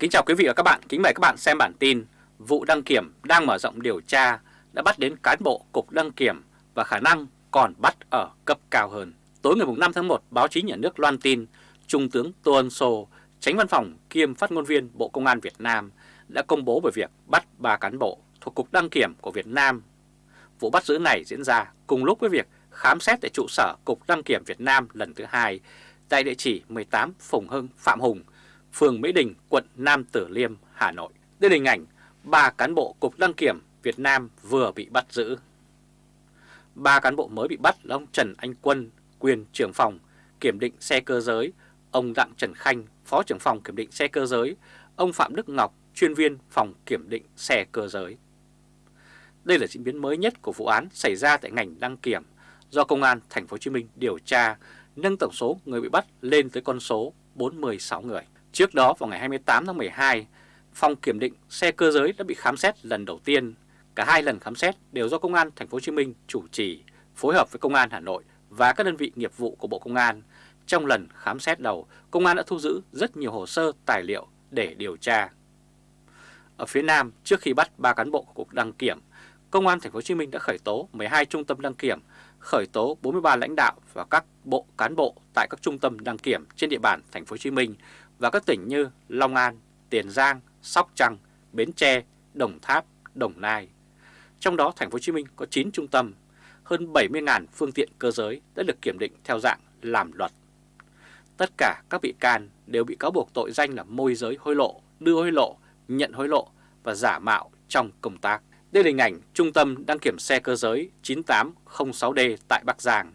Kính chào quý vị và các bạn, kính mời các bạn xem bản tin Vụ đăng kiểm đang mở rộng điều tra đã bắt đến cán bộ cục đăng kiểm và khả năng còn bắt ở cấp cao hơn. Tối ngày 5 tháng 1, báo chí nhà nước loan tin Trung tướng Tô Ân Sô, tránh văn phòng kiêm phát ngôn viên Bộ Công an Việt Nam đã công bố về việc bắt ba cán bộ thuộc Cục Đăng Kiểm của Việt Nam. Vụ bắt giữ này diễn ra cùng lúc với việc khám xét tại trụ sở Cục Đăng Kiểm Việt Nam lần thứ hai tại địa chỉ 18 Phùng Hưng, Phạm Hùng, phường Mỹ Đình, quận Nam Tử Liêm, Hà Nội. Đây là hình ảnh ba cán bộ Cục Đăng Kiểm Việt Nam vừa bị bắt giữ. Ba cán bộ mới bị bắt là ông Trần Anh Quân, quyền trưởng phòng kiểm định xe cơ giới, ông Đặng Trần Khanh, phó trưởng phòng kiểm định xe cơ giới, ông Phạm Đức Ngọc, chuyên viên phòng kiểm định xe cơ giới. Đây là diễn biến mới nhất của vụ án xảy ra tại ngành đăng kiểm do Công an Thành phố Hồ Chí Minh điều tra, nâng tổng số người bị bắt lên tới con số 46 người. Trước đó vào ngày 28 tháng 12, phòng kiểm định xe cơ giới đã bị khám xét lần đầu tiên. Cả hai lần khám xét đều do Công an Thành phố Hồ Chí Minh chủ trì, phối hợp với Công an Hà Nội và các đơn vị nghiệp vụ của Bộ Công an. Trong lần khám xét đầu, Công an đã thu giữ rất nhiều hồ sơ tài liệu để điều tra. Ở phía Nam, trước khi bắt ba cán bộ của Cục Đăng Kiểm, Công an Thành phố Hồ Chí Minh đã khởi tố 12 trung tâm đăng kiểm, khởi tố 43 lãnh đạo và các bộ cán bộ tại các trung tâm đăng kiểm trên địa bàn Thành phố Hồ Chí Minh và các tỉnh như Long An, Tiền Giang, Sóc Trăng, Bến Tre, Đồng Tháp, Đồng Nai. Trong đó Thành phố Hồ Chí Minh có 9 trung tâm, hơn 70.000 phương tiện cơ giới đã được kiểm định theo dạng làm luật. Tất cả các bị can đều bị cáo buộc tội danh là môi giới hối lộ, đưa hối lộ, nhận hối lộ và giả mạo trong công tác. Đây là hình ảnh Trung tâm đăng kiểm xe cơ giới 9806D tại Bắc Giang.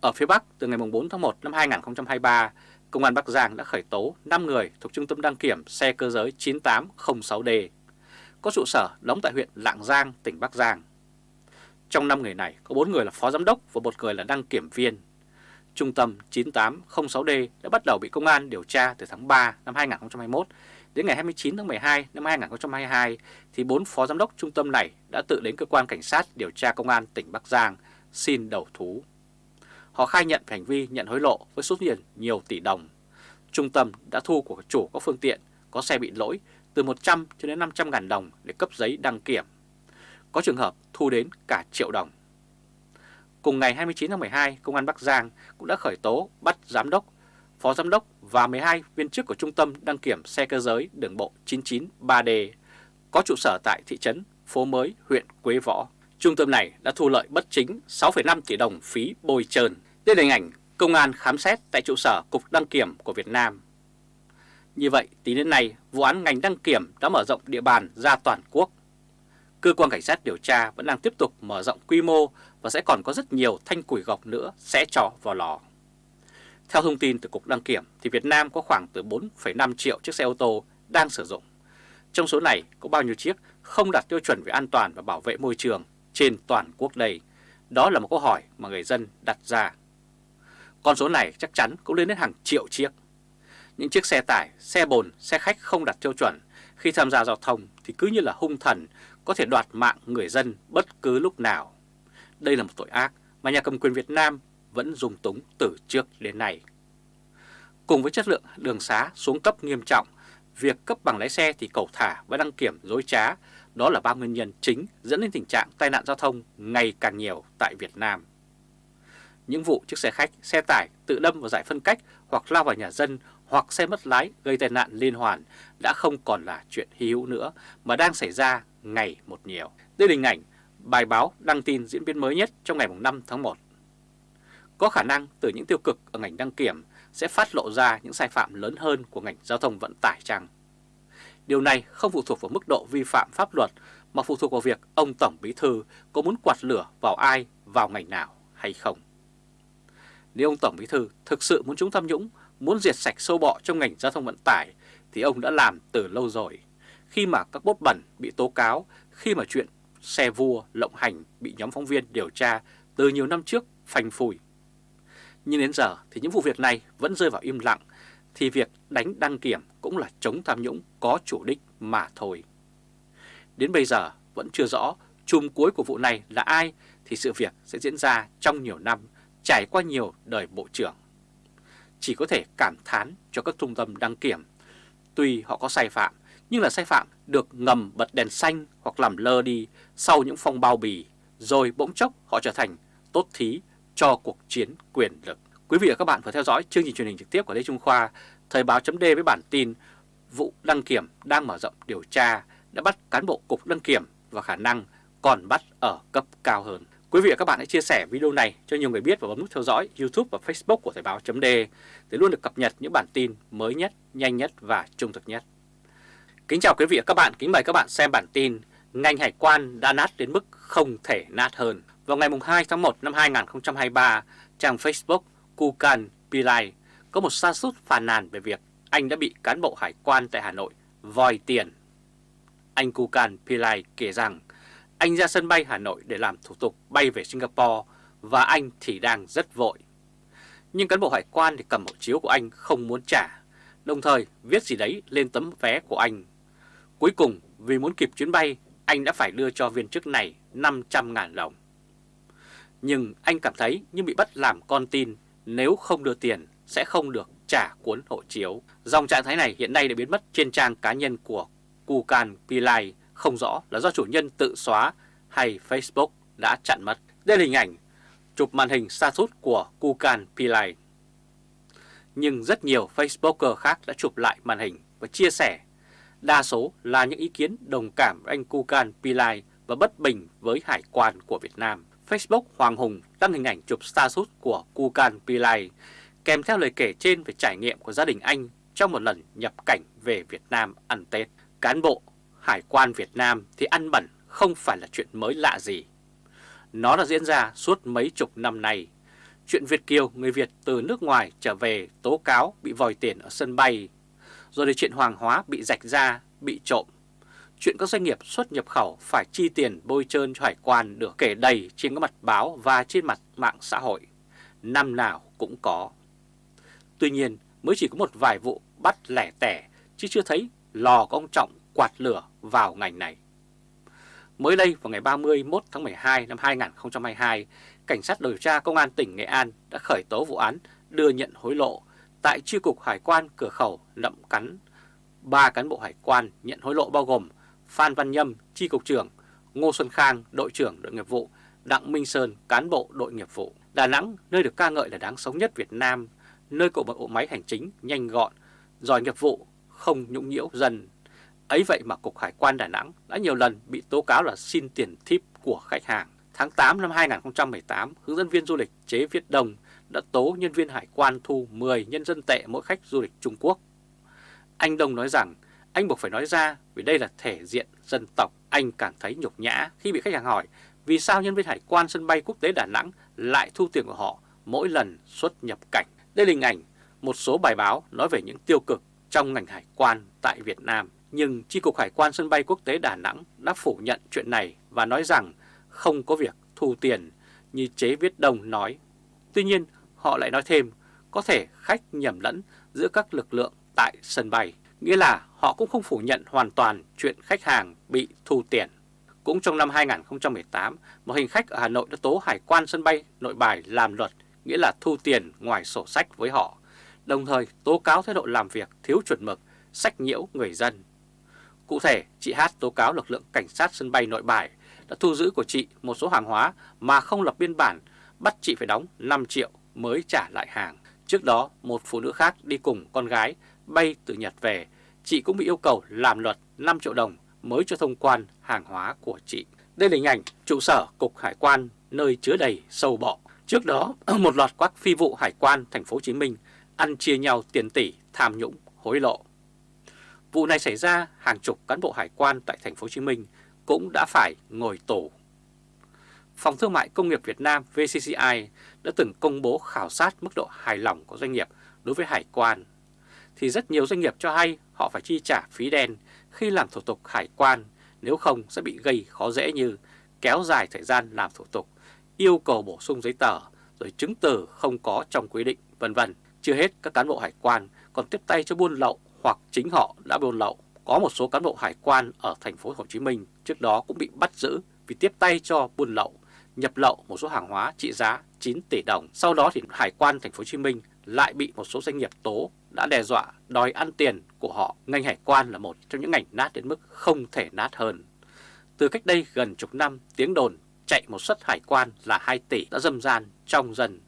Ở phía Bắc, từ ngày 4 tháng 1 năm 2023, Công an Bắc Giang đã khởi tố 5 người thuộc Trung tâm đăng kiểm xe cơ giới 9806D, có trụ sở đóng tại huyện Lạng Giang, tỉnh Bắc Giang. Trong 5 người này, có 4 người là phó giám đốc và một người là đăng kiểm viên. Trung tâm 9806D đã bắt đầu bị công an điều tra từ tháng 3 năm 2021 đến ngày 29 tháng 12 năm 2022 thì bốn phó giám đốc trung tâm này đã tự đến cơ quan cảnh sát điều tra công an tỉnh Bắc Giang xin đầu thú. Họ khai nhận hành vi nhận hối lộ với số tiền nhiều tỷ đồng. Trung tâm đã thu của chủ các phương tiện có xe bị lỗi từ 100 cho đến 500 ngàn đồng để cấp giấy đăng kiểm. Có trường hợp thu đến cả triệu đồng. Cùng ngày 29 tháng 12, Công an Bắc Giang cũng đã khởi tố bắt giám đốc, phó giám đốc và 12 viên chức của Trung tâm đăng kiểm xe cơ giới đường bộ 993D có trụ sở tại thị trấn Phố Mới, huyện Quế Võ. Trung tâm này đã thu lợi bất chính 6,5 tỷ đồng phí bồi trơn. Đây là hình ảnh công an khám xét tại trụ sở Cục Đăng Kiểm của Việt Nam. Như vậy, tính đến nay, vụ án ngành đăng kiểm đã mở rộng địa bàn ra toàn quốc. Cơ quan cảnh sát điều tra vẫn đang tiếp tục mở rộng quy mô và sẽ còn có rất nhiều thanh củi gọc nữa sẽ trò vào lò. Theo thông tin từ Cục Đăng Kiểm thì Việt Nam có khoảng từ 4,5 triệu chiếc xe ô tô đang sử dụng. Trong số này có bao nhiêu chiếc không đạt tiêu chuẩn về an toàn và bảo vệ môi trường trên toàn quốc đây? Đó là một câu hỏi mà người dân đặt ra. Con số này chắc chắn cũng lên đến hàng triệu chiếc. Những chiếc xe tải, xe bồn, xe khách không đạt tiêu chuẩn khi tham gia giao thông thì cứ như là hung thần có thể đoạt mạng người dân bất cứ lúc nào. Đây là một tội ác mà nhà cầm quyền Việt Nam vẫn dùng túng từ trước đến nay. Cùng với chất lượng đường xá xuống cấp nghiêm trọng, việc cấp bằng lái xe thì cầu thả và đăng kiểm dối trá, đó là ba nguyên nhân chính dẫn đến tình trạng tai nạn giao thông ngày càng nhiều tại Việt Nam. Những vụ chiếc xe khách, xe tải tự đâm vào giải phân cách hoặc lao vào nhà dân hoặc xe mất lái gây tai nạn liên hoàn đã không còn là chuyện hy hữu nữa mà đang xảy ra ngày một nhiều. Đây là hình ảnh bài báo đăng tin diễn biến mới nhất trong ngày 5 tháng 1. Có khả năng từ những tiêu cực ở ngành đăng kiểm sẽ phát lộ ra những sai phạm lớn hơn của ngành giao thông vận tải chăng? Điều này không phụ thuộc vào mức độ vi phạm pháp luật mà phụ thuộc vào việc ông Tổng Bí Thư có muốn quạt lửa vào ai, vào ngành nào hay không. Nếu ông Tổng Bí Thư thực sự muốn chúng tham nhũng, muốn diệt sạch sâu bọ trong ngành giao thông vận tải thì ông đã làm từ lâu rồi. Khi mà các bốt bẩn bị tố cáo, khi mà chuyện xe vua lộng hành bị nhóm phóng viên điều tra từ nhiều năm trước phanh phùi. Nhưng đến giờ thì những vụ việc này vẫn rơi vào im lặng thì việc đánh đăng kiểm cũng là chống tham nhũng có chủ đích mà thôi. Đến bây giờ vẫn chưa rõ chùm cuối của vụ này là ai thì sự việc sẽ diễn ra trong nhiều năm, trải qua nhiều đời bộ trưởng. Chỉ có thể cảm thán cho các trung tâm đăng kiểm. Tuy họ có sai phạm, nhưng là sai phạm được ngầm bật đèn xanh hoặc làm lơ đi sau những phong bao bì, rồi bỗng chốc họ trở thành tốt thí cho cuộc chiến quyền lực. Quý vị và các bạn vừa theo dõi chương trình truyền hình trực tiếp của Lê Trung Khoa, Thời báo chấm với bản tin vụ đăng kiểm đang mở rộng điều tra đã bắt cán bộ cục đăng kiểm và khả năng còn bắt ở cấp cao hơn. Quý vị và các bạn hãy chia sẻ video này cho nhiều người biết và bấm nút theo dõi YouTube và Facebook của Thời báo chấm để luôn được cập nhật những bản tin mới nhất, nhanh nhất và trung thực nhất. Kính chào quý vị và các bạn, kính mời các bạn xem bản tin Ngành hải quan đã nát đến mức không thể nát hơn. Vào ngày 2 tháng 1 năm 2023, trang Facebook Kukan Pillai có một sa sút phàn nàn về việc anh đã bị cán bộ hải quan tại Hà Nội vòi tiền. Anh Kukan Pillai kể rằng anh ra sân bay Hà Nội để làm thủ tục bay về Singapore và anh thì đang rất vội. Nhưng cán bộ hải quan thì cầm hộ chiếu của anh không muốn trả, đồng thời viết gì đấy lên tấm vé của anh. Cuối cùng vì muốn kịp chuyến bay, anh đã phải đưa cho viên chức này 500.000 đồng. Nhưng anh cảm thấy như bị bắt làm con tin nếu không đưa tiền sẽ không được trả cuốn hộ chiếu. Dòng trạng thái này hiện nay đã biến mất trên trang cá nhân của Kukan Pillai không rõ là do chủ nhân tự xóa hay Facebook đã chặn mất. Đây là hình ảnh chụp màn hình status của Kukan Pillai. Nhưng rất nhiều Facebooker khác đã chụp lại màn hình và chia sẻ. Đa số là những ý kiến đồng cảm với anh Kukan Pillai và bất bình với hải quan của Việt Nam. Facebook Hoàng Hùng đăng hình ảnh chụp status của Kukan Pillai kèm theo lời kể trên về trải nghiệm của gia đình anh trong một lần nhập cảnh về Việt Nam ăn Tết. Cán bộ Hải quan Việt Nam thì ăn bẩn không phải là chuyện mới lạ gì. Nó đã diễn ra suốt mấy chục năm nay. Chuyện Việt Kiều, người Việt từ nước ngoài trở về tố cáo bị vòi tiền ở sân bay, rồi đến chuyện hoàng hóa bị rạch ra, bị trộm. Chuyện các doanh nghiệp xuất nhập khẩu phải chi tiền bôi trơn cho hải quan được kể đầy trên các mặt báo và trên mặt mạng xã hội. Năm nào cũng có. Tuy nhiên mới chỉ có một vài vụ bắt lẻ tẻ chứ chưa thấy lò có ông Trọng quạt lửa vào ngành này. Mới đây vào ngày 31 tháng 12 năm 2022, Cảnh sát điều tra Công an tỉnh Nghệ An đã khởi tố vụ án đưa nhận hối lộ tại Chi cục Hải quan cửa khẩu Nậm Cắn. Ba cán bộ hải quan nhận hối lộ bao gồm Phan Văn Nhâm, Chi cục trưởng, Ngô Xuân Khang, đội trưởng đội nghiệp vụ, Đặng Minh Sơn, cán bộ đội nghiệp vụ. Đà Nẵng, nơi được ca ngợi là đáng sống nhất Việt Nam, nơi cổ bộ máy hành chính nhanh gọn, giỏi nghiệp vụ, không nhũng nhiễu dân Ấy vậy mà Cục Hải quan Đà Nẵng đã nhiều lần bị tố cáo là xin tiền tip của khách hàng. Tháng 8 năm 2018, hướng dẫn viên du lịch Chế Viết đồng đã tố nhân viên hải quan thu 10 nhân dân tệ mỗi khách du lịch Trung Quốc. Anh đồng nói rằng anh buộc phải nói ra vì đây là thể diện dân tộc. Anh cảm thấy nhục nhã khi bị khách hàng hỏi vì sao nhân viên hải quan sân bay quốc tế Đà Nẵng lại thu tiền của họ mỗi lần xuất nhập cảnh. Đây là hình ảnh một số bài báo nói về những tiêu cực trong ngành hải quan tại Việt Nam. Nhưng Chi cục Hải quan sân bay quốc tế Đà Nẵng đã phủ nhận chuyện này và nói rằng không có việc thu tiền như chế viết đồng nói. Tuy nhiên, họ lại nói thêm có thể khách nhầm lẫn giữa các lực lượng tại sân bay, nghĩa là họ cũng không phủ nhận hoàn toàn chuyện khách hàng bị thu tiền. Cũng trong năm 2018, một hành khách ở Hà Nội đã tố hải quan sân bay nội bài làm luật, nghĩa là thu tiền ngoài sổ sách với họ, đồng thời tố cáo thái độ làm việc thiếu chuẩn mực, sách nhiễu người dân. Cụ thể, chị Hát tố cáo lực lượng cảnh sát sân bay nội bài đã thu giữ của chị một số hàng hóa mà không lập biên bản, bắt chị phải đóng 5 triệu mới trả lại hàng. Trước đó, một phụ nữ khác đi cùng con gái bay từ Nhật về, chị cũng bị yêu cầu làm luật 5 triệu đồng mới cho thông quan hàng hóa của chị. Đây là hình ảnh trụ sở Cục Hải quan nơi chứa đầy sâu bọ. Trước đó, một loạt các phi vụ hải quan thành phố Hồ Chí Minh ăn chia nhau tiền tỷ tham nhũng hối lộ. Vụ này xảy ra hàng chục cán bộ hải quan tại thành phố Hồ Chí Minh cũng đã phải ngồi tù. Phòng Thương mại Công nghiệp Việt Nam VCCI đã từng công bố khảo sát mức độ hài lòng của doanh nghiệp đối với hải quan. Thì rất nhiều doanh nghiệp cho hay họ phải chi trả phí đen khi làm thủ tục hải quan, nếu không sẽ bị gây khó dễ như kéo dài thời gian làm thủ tục, yêu cầu bổ sung giấy tờ, rồi chứng từ không có trong quy định, vân vân. Chưa hết, các cán bộ hải quan còn tiếp tay cho buôn lậu hoặc chính họ đã buôn lậu. Có một số cán bộ hải quan ở thành phố Hồ Chí Minh trước đó cũng bị bắt giữ vì tiếp tay cho buôn lậu, nhập lậu một số hàng hóa trị giá 9 tỷ đồng. Sau đó thì hải quan thành phố Hồ Chí Minh lại bị một số doanh nghiệp tố đã đe dọa đòi ăn tiền của họ. Ngành hải quan là một trong những ngành nát đến mức không thể nát hơn. Từ cách đây gần chục năm, tiếng đồn chạy một suất hải quan là 2 tỷ đã dâm gian trong dần.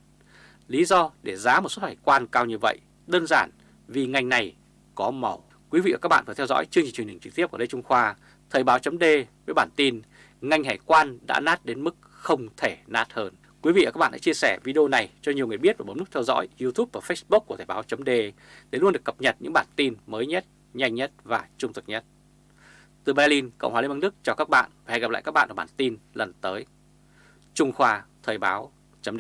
Lý do để giá một suất hải quan cao như vậy đơn giản vì ngành này có màu. Quý vị và các bạn vừa theo dõi chương trình truyền hình trực tiếp của Lê Trung Khoa, Thời báo chấm với bản tin ngành hải quan đã nát đến mức không thể nát hơn. Quý vị và các bạn hãy chia sẻ video này cho nhiều người biết và bấm nút theo dõi YouTube và Facebook của Thời báo chấm để luôn được cập nhật những bản tin mới nhất, nhanh nhất và trung thực nhất. Từ Berlin, Cộng hòa Liên bang Đức chào các bạn và hẹn gặp lại các bạn ở bản tin lần tới. Trung Khoa Thời báo chấm